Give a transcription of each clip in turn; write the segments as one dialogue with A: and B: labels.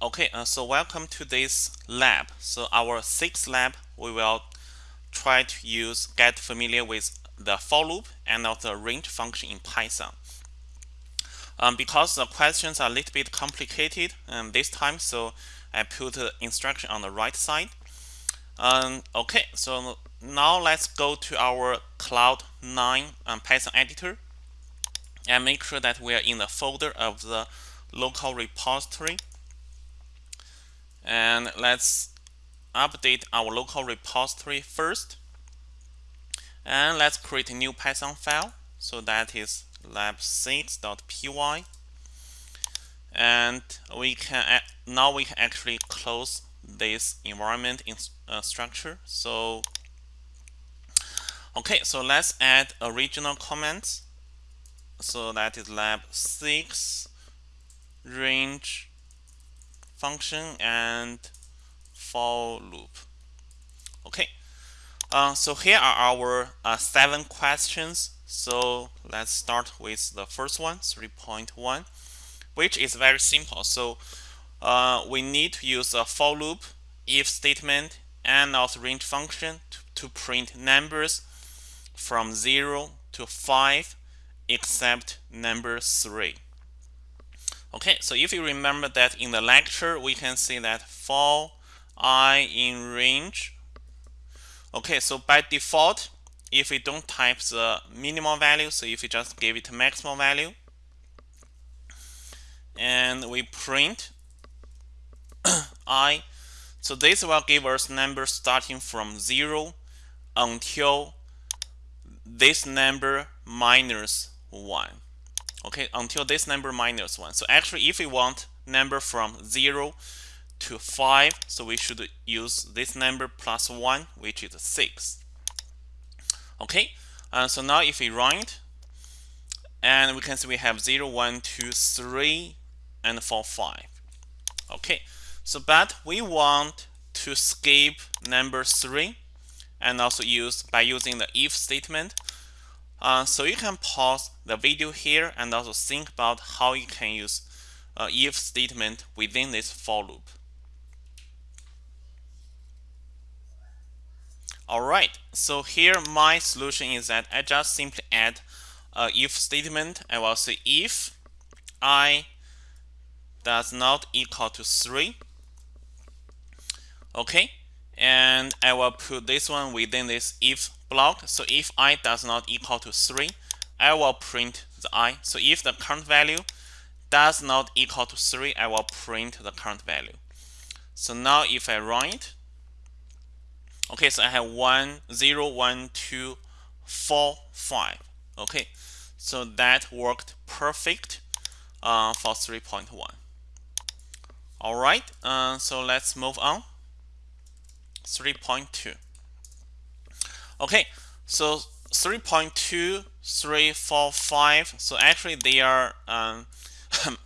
A: okay, uh, so welcome to this lab. So our sixth lab, we will try to use get familiar with the for loop and also the range function in Python. Um, because the questions are a little bit complicated um, this time, so I put the instruction on the right side. Um, okay, so now let's go to our Cloud 9 um, Python editor and make sure that we are in the folder of the local repository. And let's update our local repository first. And let's create a new Python file. So that is lab6.py. And we can now we can actually close this environment in, uh, structure. So okay, so let's add original comments. So that is lab six range function and for loop. Okay, uh, so here are our uh, seven questions. So let's start with the first one, 3.1, which is very simple. So uh, we need to use a for loop, if statement, and also range function to, to print numbers from 0 to 5 except number 3. Okay, so if you remember that in the lecture, we can see that for i in range. Okay, so by default, if we don't type the minimal value, so if we just give it a maximum value, and we print i, so this will give us numbers starting from 0 until this number minus 1 okay until this number minus 1 so actually if we want number from 0 to 5 so we should use this number plus 1 which is 6 okay uh, so now if we run it and we can see we have 0 1 2 3 and 4 5 okay so but we want to skip number 3 and also use by using the if statement uh, so you can pause the video here and also think about how you can use uh, if statement within this for loop. Alright, so here my solution is that I just simply add a if statement. I will say if i does not equal to 3. Okay, and I will put this one within this if block. So if i does not equal to 3, I will print the i. So if the current value does not equal to 3, I will print the current value. So now if I run it, okay, so I have 1, 0, 1, 2, 4, 5. Okay, so that worked perfect uh, for 3.1. All right, uh, so let's move on. 3.2. Okay, so 3.2, 3, 4, 5. So actually they are um,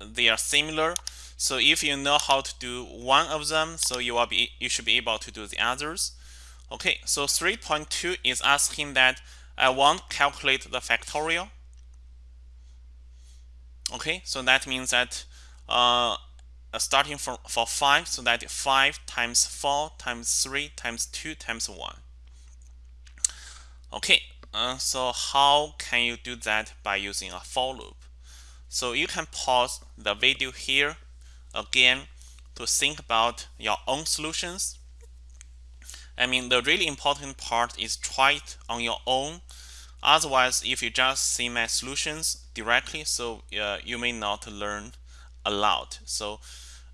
A: they are similar. So if you know how to do one of them, so you will be you should be able to do the others. Okay, so 3.2 is asking that I want to calculate the factorial. Okay, so that means that uh, uh, starting from for 5 so that 5 times 4 times 3 times 2 times 1 okay uh, so how can you do that by using a for loop? So you can pause the video here again to think about your own solutions. I mean the really important part is try it on your own. Otherwise if you just see my solutions directly so uh, you may not learn a lot. So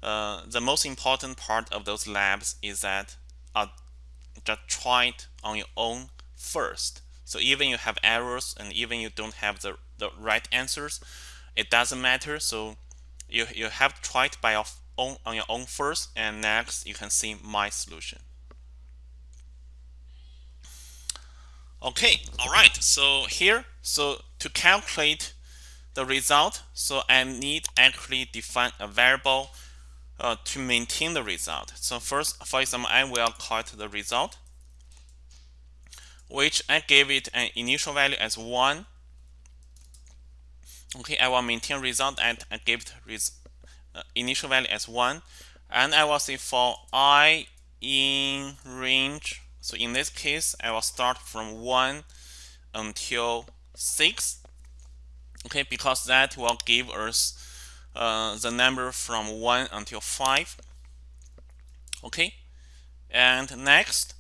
A: uh, the most important part of those labs is that uh, just try it on your own first. So even you have errors and even you don't have the, the right answers, it doesn't matter. So you, you have to try it by your own, on your own first and next you can see my solution. Okay, all right, so here, so to calculate the result. So I need actually define a variable uh, to maintain the result. So first, for example, I will call it the result, which I gave it an initial value as 1. Okay, I will maintain result and I give it res uh, initial value as 1 and I will say for i in range so in this case I will start from 1 until 6 okay because that will give us uh, the number from 1 until 5 okay and next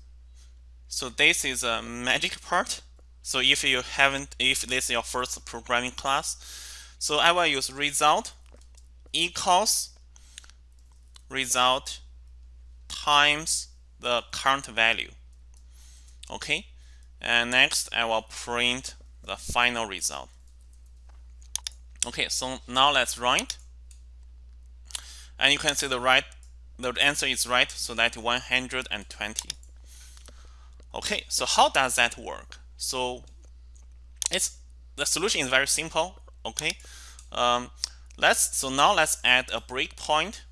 A: so this is a magic part. So if you haven't if this is your first programming class so I will use result equals result times the current value. Okay? And next I will print the final result. Okay so now let's run it and you can see the right the answer is right so that 120 okay so how does that work? So it's the solution is very simple okay? Um, let's so now let's add a breakpoint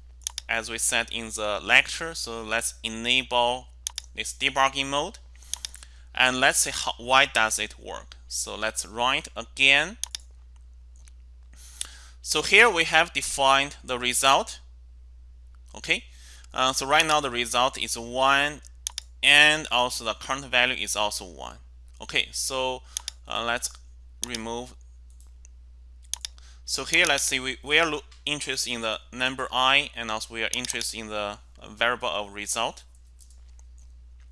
A: as we said in the lecture. So let's enable this debugging mode and let's see how why does it work. So let's it again. So here we have defined the result okay? Uh, so right now the result is 1 and also the current value is also 1 okay so uh, let's remove so here let's see we, we are interested in the number i and also we are interested in the variable of result.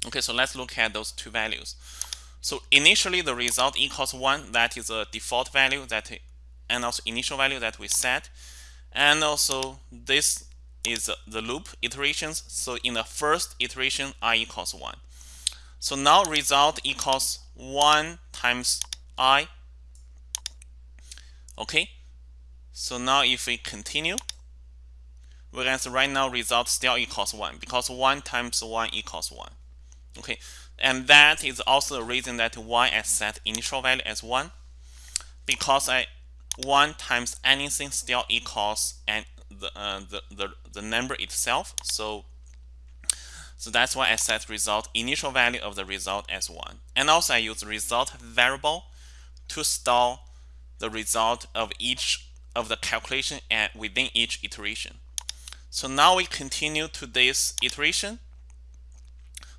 A: Okay so let's look at those two values. So initially the result equals 1 that is a default value that and also initial value that we set. And also this is the loop iterations. So in the first iteration, i equals 1. So now result equals 1 times i. Okay. So now if we continue, we can see right now result still equals 1 because 1 times 1 equals 1. Okay. And that is also the reason that why I set initial value as 1 because I 1 times anything still equals and the, uh, the, the, the number itself. So, so that's why I set result initial value of the result as 1. And also I use result variable to store the result of each of the calculation and within each iteration. So now we continue to this iteration.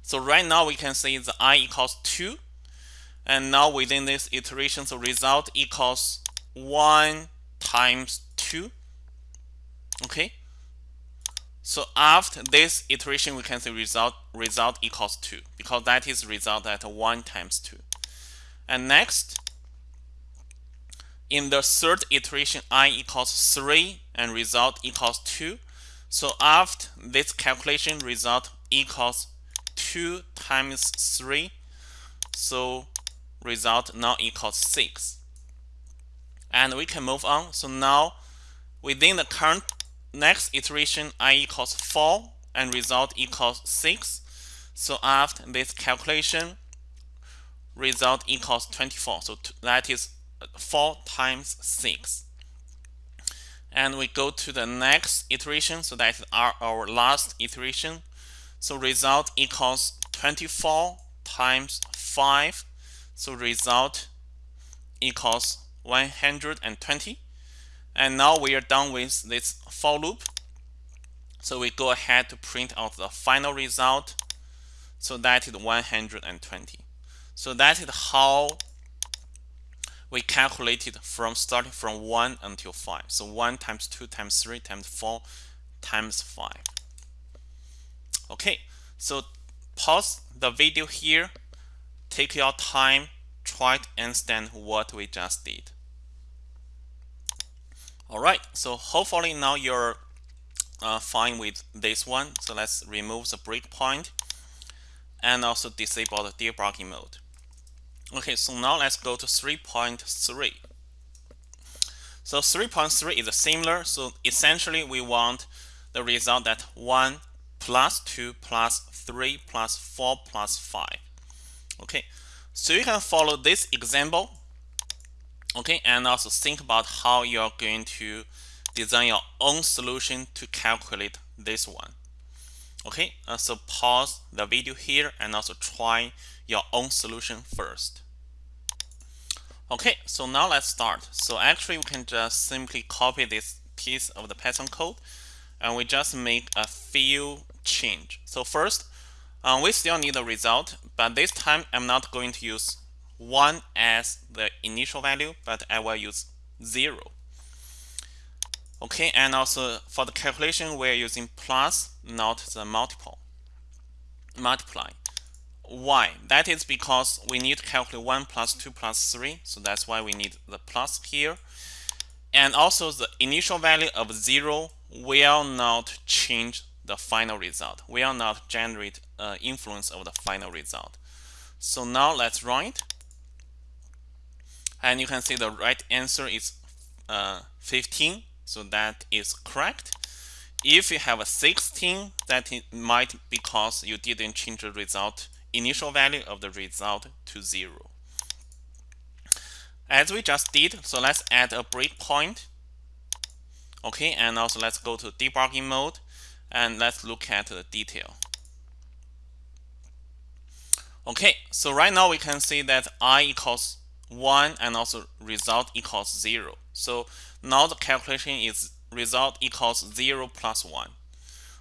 A: So right now we can see the i equals 2. And now within this iteration, the result equals 1 times 2 okay? So after this iteration we can say result result equals 2 because that is result at 1 times 2 and next in the third iteration i equals 3 and result equals 2 so after this calculation result equals 2 times 3 so result now equals 6 and we can move on. So now within the current next iteration i equals 4 and result equals 6 so after this calculation result equals 24 so that is uh, 4 times 6 and we go to the next iteration so that is our, our last iteration. So result equals 24 times 5 so result equals 120 and now we are done with this for loop. So we go ahead to print out the final result. So that is 120. So that is how we calculated from starting from 1 until 5. So 1 times 2 times 3 times 4 times 5. Okay, so pause the video here. Take your time. Try to understand what we just did. Alright, so hopefully now you're uh, fine with this one. So let's remove the breakpoint and also disable the debugging mode. Okay, so now let's go to 3.3. So 3.3 is similar. So essentially we want the result that 1 plus 2 plus 3 plus 4 plus 5. Okay, so you can follow this example okay and also think about how you're going to design your own solution to calculate this one. Okay uh, so pause the video here and also try your own solution first. Okay so now let's start. So actually we can just simply copy this piece of the Python code and we just make a few change. So first, um, we still need the result, but this time I'm not going to use 1 as the initial value, but I will use 0. Okay, and also for the calculation, we're using plus, not the multiple. Multiply. Why? That is because we need to calculate 1 plus 2 plus 3, so that's why we need the plus here. And also the initial value of 0 will not change the final result, will not generate uh, influence of the final result. So now let's run it. And you can see the right answer is uh, 15 so that is correct. If you have a 16, that might because you didn't change the result initial value of the result to 0. As we just did, so let's add a breakpoint. Okay, and also let's go to debugging mode and let's look at the detail. Okay, so right now we can see that i equals 1 and also result equals 0. So now the calculation is result equals 0 plus 1.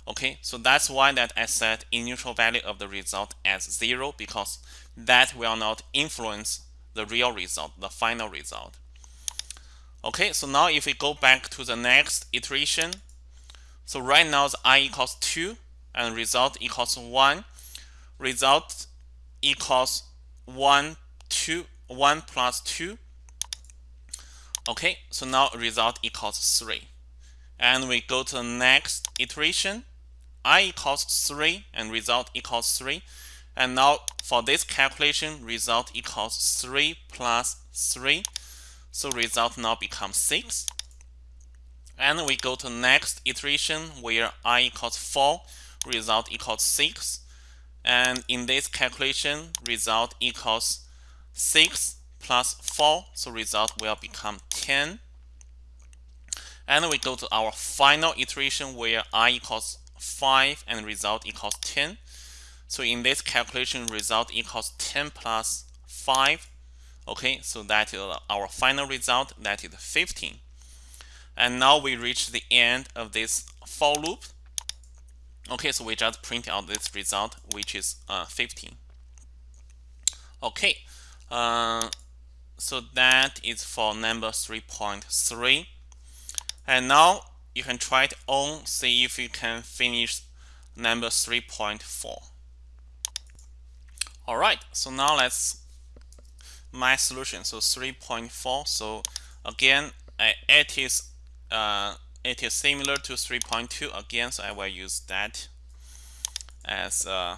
A: Okay, so that's why that I set initial value of the result as 0 because that will not influence the real result, the final result. Okay, so now if we go back to the next iteration, so right now the i equals 2 and result equals 1. Result equals 1, 2, 1 plus 2 Okay, so now result equals 3. And we go to the next iteration. i equals 3 and result equals 3. And now for this calculation, result equals 3 plus 3. So result now becomes 6. And we go to next iteration where i equals 4, result equals 6. And in this calculation, result equals 6 plus 4, so result will become 10. And we go to our final iteration where i equals 5 and result equals 10. So in this calculation, result equals 10 plus 5. Okay, so that is our final result, that is 15. And now we reach the end of this for loop. Okay, so we just print out this result, which is uh, 15. Okay, uh, so that is for number 3.3 and now you can try it on see if you can finish number 3.4 all right so now let's my solution. So 3.4 so again it is uh, it is similar to 3.2 again so I will use that as uh,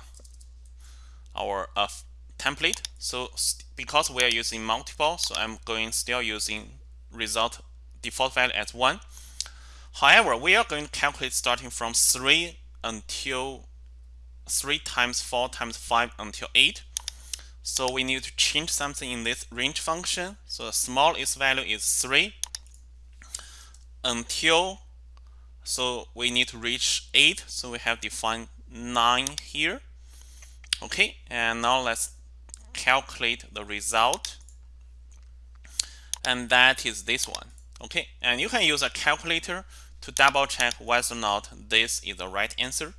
A: our uh, template. So because we are using multiple, so I'm going still using result default value as 1. However, we are going to calculate starting from 3 until 3 times 4 times 5 until 8. So we need to change something in this range function. So the smallest value is 3 until so we need to reach 8 so we have defined 9 here okay and now let's calculate the result. And that is this one. Okay and you can use a calculator to double check whether or not this is the right answer.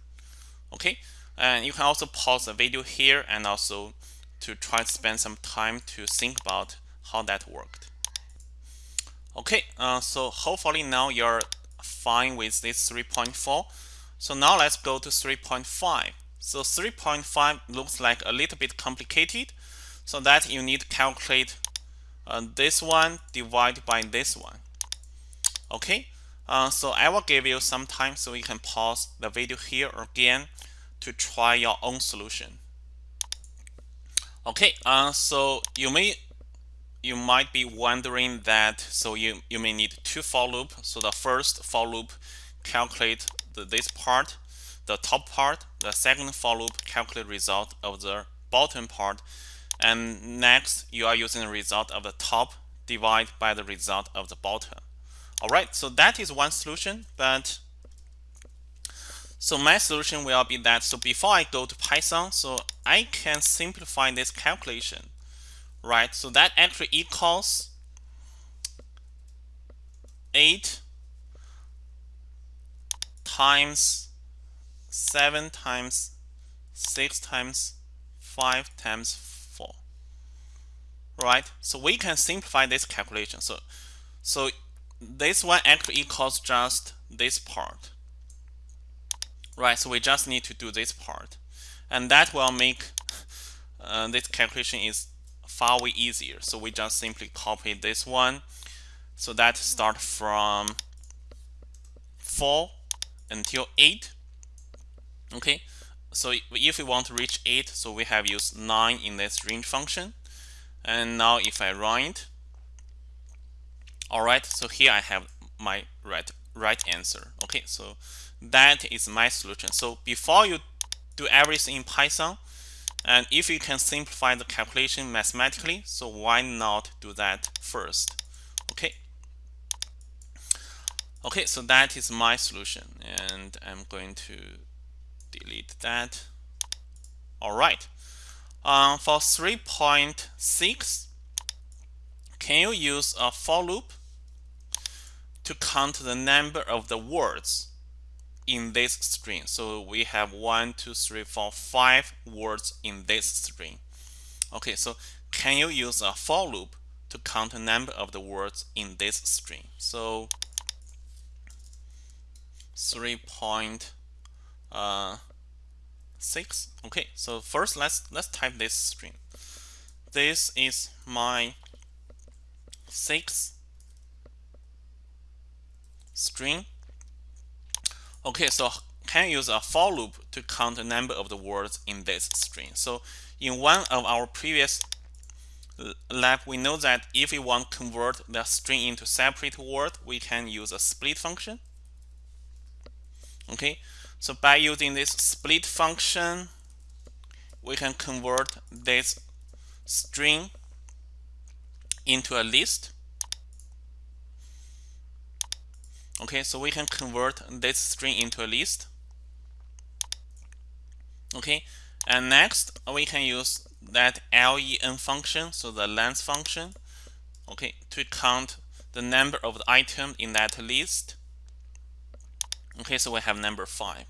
A: Okay and you can also pause the video here and also to try to spend some time to think about how that worked. Okay uh, so hopefully now you're fine with this 3.4 so now let's go to 3.5 so 3.5 looks like a little bit complicated so that you need to calculate uh, this one divided by this one. Okay, uh, so I will give you some time so you can pause the video here again to try your own solution. Okay, uh, so you may you might be wondering that so you you may need two for loop. So the first for loop calculate the, this part, the top part. The second for loop calculate result of the bottom part and next, you are using the result of the top divided by the result of the bottom. All right, so that is one solution, but so my solution will be that, so before I go to Python, so I can simplify this calculation, right? So that actually equals 8 times 7 times 6 times 5 times 4 right? So we can simplify this calculation. So so this one actually equals just this part right? So we just need to do this part. And that will make uh, this calculation is far way easier. So we just simply copy this one. So that start from 4 until 8 okay? So if we want to reach 8 so we have used 9 in this range function and now if I run it alright so here I have my right right answer. Okay so that is my solution. So before you do everything in Python and if you can simplify the calculation mathematically so why not do that first? Okay. Okay so that is my solution and I'm going to delete that. All right um, for 3.6 can you use a for loop to count the number of the words in this string? So we have one two three four five words in this string. Okay so can you use a for loop to count the number of the words in this string? So 3.6 uh, okay so first let's let's type this string. This is my six string. Okay so can use a for loop to count the number of the words in this string? So in one of our previous lab we know that if we want to convert the string into separate word we can use a split function. Okay so by using this split function we can convert this string into a list. Okay so we can convert this string into a list. Okay and next we can use that len function so the length function okay to count the number of the item in that list Okay, so we have number 5.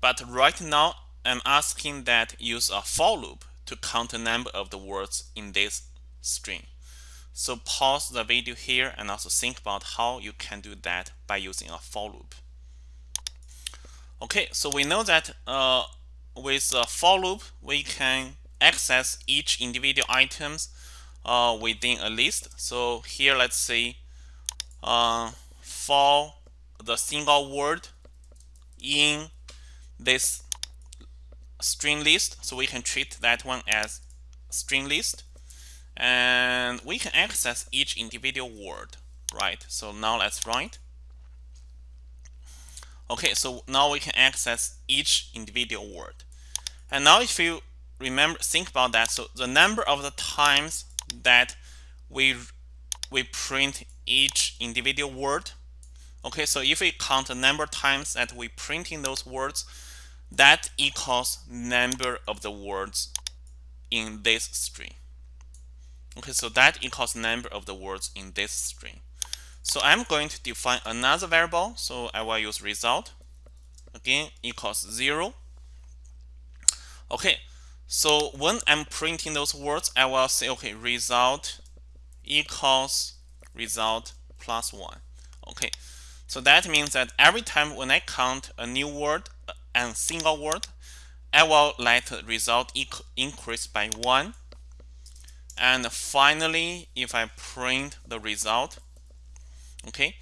A: But right now, I'm asking that use a for loop to count the number of the words in this string. So pause the video here and also think about how you can do that by using a for loop. Okay, so we know that uh, with a for loop, we can access each individual items uh, within a list. So here, let's say uh, for the single word in this string list. So we can treat that one as string list. And we can access each individual word right? So now let's write. Okay so now we can access each individual word. And now if you remember think about that. So the number of the times that we we print each individual word Okay, so if we count the number of times that we print in those words, that equals number of the words in this string. Okay, so that equals number of the words in this string. So I'm going to define another variable. So I will use result. Again, equals zero. Okay, so when I'm printing those words, I will say, okay, result equals result plus one. Okay, so that means that every time when I count a new word and single word, I will let the result increase by 1. And finally, if I print the result, okay,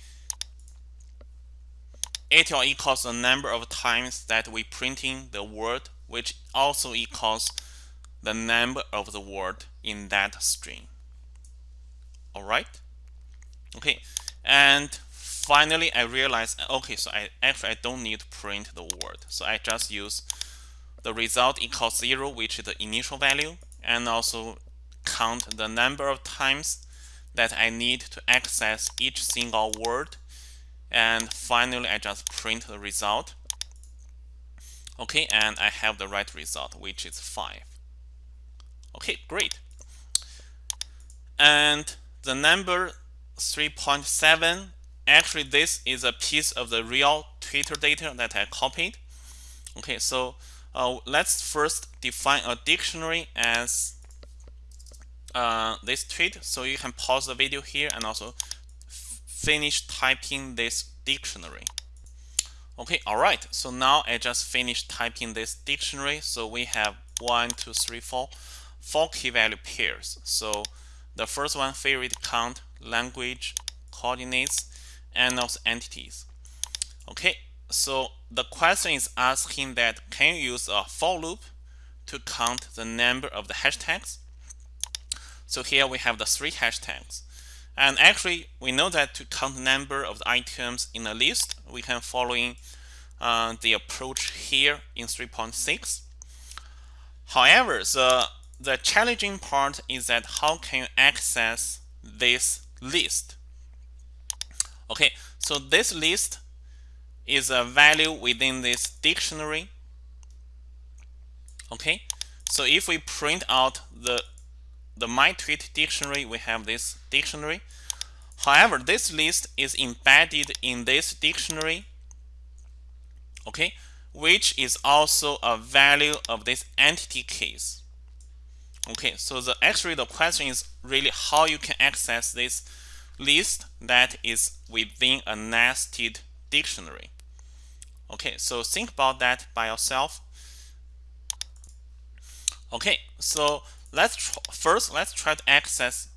A: it will equals the number of times that we printing the word, which also equals the number of the word in that string. All right. Okay. And finally I realized okay so I actually I don't need to print the word. So I just use the result equals 0 which is the initial value and also count the number of times that I need to access each single word. And finally I just print the result. Okay and I have the right result which is 5 okay great. And the number 3.7 actually this is a piece of the real Twitter data that I copied. Okay, so uh, let's first define a dictionary as uh, this tweet. So you can pause the video here and also finish typing this dictionary. Okay, all right. So now I just finished typing this dictionary. So we have one, two, three, four, four key value pairs. So the first one, favorite count, language, coordinates, and also entities. Okay, so the question is asking that can you use a for loop to count the number of the hashtags? So here we have the three hashtags. And actually, we know that to count the number of the items in a list, we can following uh, the approach here in 3.6. However, the, the challenging part is that how can you access this list? Okay, so this list is a value within this dictionary. Okay, so if we print out the the my tweet dictionary, we have this dictionary. However, this list is embedded in this dictionary, okay, which is also a value of this entity case. Okay, so the actually the question is really how you can access this list that is within a nested dictionary. Okay, so think about that by yourself. Okay, so let's first let's try to access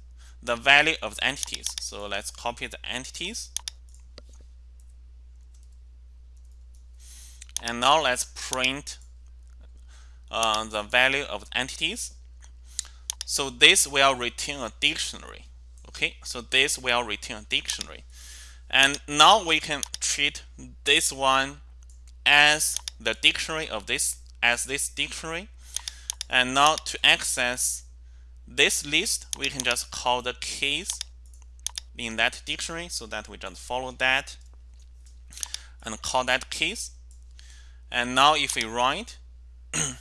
A: the value of the entities. So let's copy the entities. And now let's print uh, the value of the entities. So this will return a dictionary. Okay, so this will return a dictionary. And now we can treat this one as the dictionary of this as this dictionary. And now to access this list, we can just call the keys in that dictionary so that we just follow that and call that keys. And now if we it,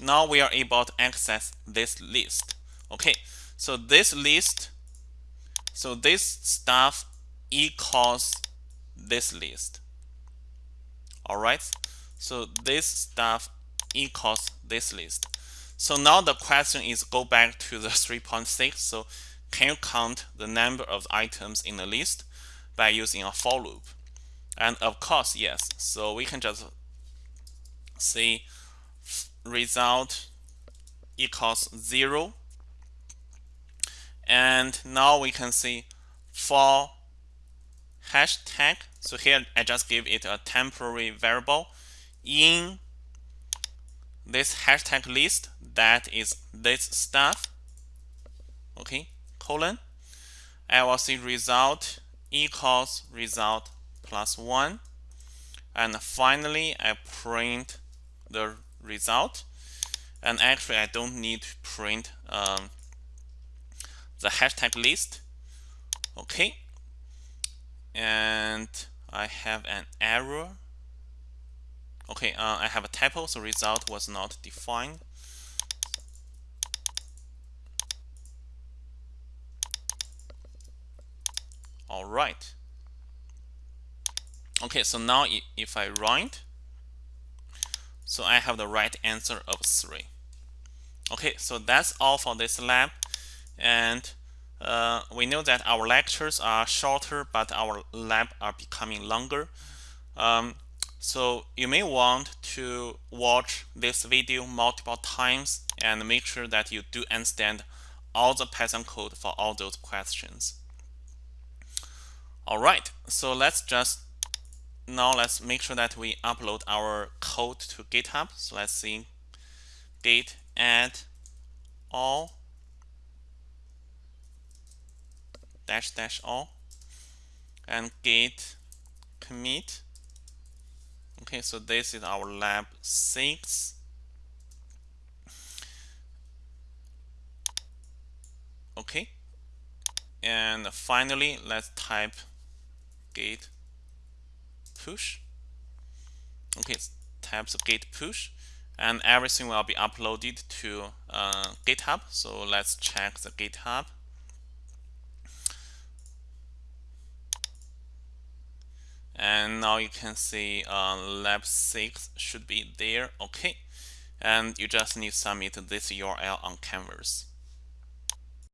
A: now we are able to access this list. Okay, so this list so this stuff equals this list. All right. So this stuff equals this list. So now the question is go back to the 3.6. So can you count the number of items in the list by using a for loop? And of course, yes. So we can just say result equals 0 and now we can see for hashtag so here I just give it a temporary variable. In this hashtag list that is this stuff okay colon I will see result equals result plus one. And finally I print the result. And actually I don't need to print um, the hashtag list. Okay. And I have an error. Okay uh, I have a typo so result was not defined. All right. Okay so now if I run so I have the right answer of 3 okay so that's all for this lab and uh, we know that our lectures are shorter but our lab are becoming longer um, so you may want to watch this video multiple times and make sure that you do understand all the Python code for all those questions. All right, so let's just now let's make sure that we upload our code to GitHub. So let's see git add all dash dash all. And git commit. Okay so this is our lab 6 okay. And finally let's type git push. Okay type the git push. And everything will be uploaded to uh, github. So let's check the github and now you can see uh, lab 6 should be there. Okay. And you just need to submit this URL on canvas